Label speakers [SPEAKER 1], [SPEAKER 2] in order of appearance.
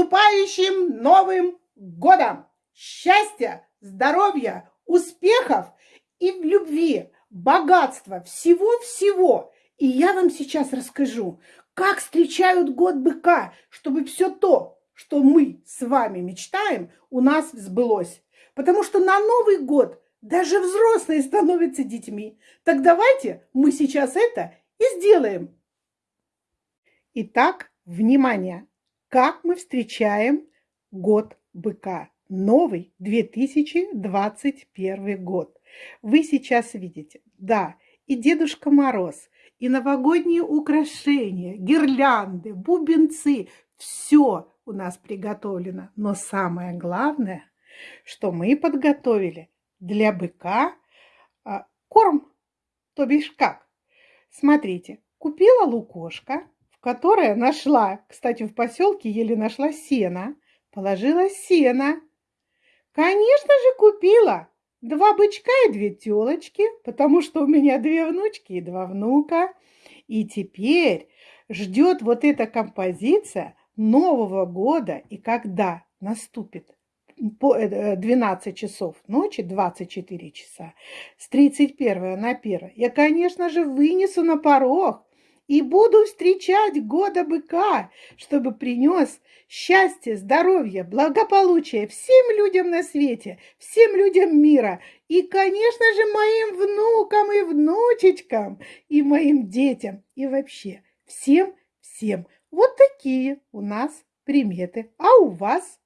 [SPEAKER 1] наступающим Новым годом! Счастья, здоровья, успехов и в любви, богатства, всего-всего. И я вам сейчас расскажу, как встречают год быка, чтобы все то, что мы с вами мечтаем, у нас сбылось. Потому что на Новый год даже взрослые становятся детьми. Так давайте мы сейчас это и сделаем. Итак, внимание! Как мы встречаем год быка? Новый 2021 год. Вы сейчас видите, да, и Дедушка Мороз, и новогодние украшения, гирлянды, бубенцы, все у нас приготовлено. Но самое главное, что мы подготовили для быка а, корм, то бишь как. Смотрите, купила лукошка, которое нашла, кстати, в поселке еле нашла сено, положила сено. Конечно же, купила два бычка и две телочки, потому что у меня две внучки и два внука. И теперь ждет вот эта композиция Нового года, и когда наступит по 12 э, часов ночи, 24 часа, с 31 на 1, я, конечно же, вынесу на порог и буду встречать года быка, чтобы принес счастье, здоровье, благополучие всем людям на свете, всем людям мира и, конечно же, моим внукам и внучечкам, и моим детям, и вообще всем-всем. Вот такие у нас приметы. А у вас?